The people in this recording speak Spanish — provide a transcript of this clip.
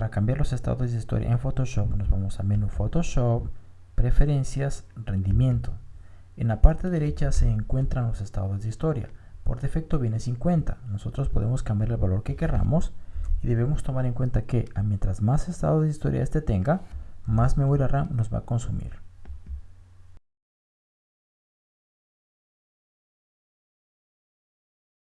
para cambiar los estados de historia en Photoshop nos vamos a menú Photoshop, Preferencias, Rendimiento. En la parte derecha se encuentran los estados de historia. Por defecto viene 50. Nosotros podemos cambiar el valor que queramos y debemos tomar en cuenta que mientras más estados de historia este tenga, más memoria RAM nos va a consumir.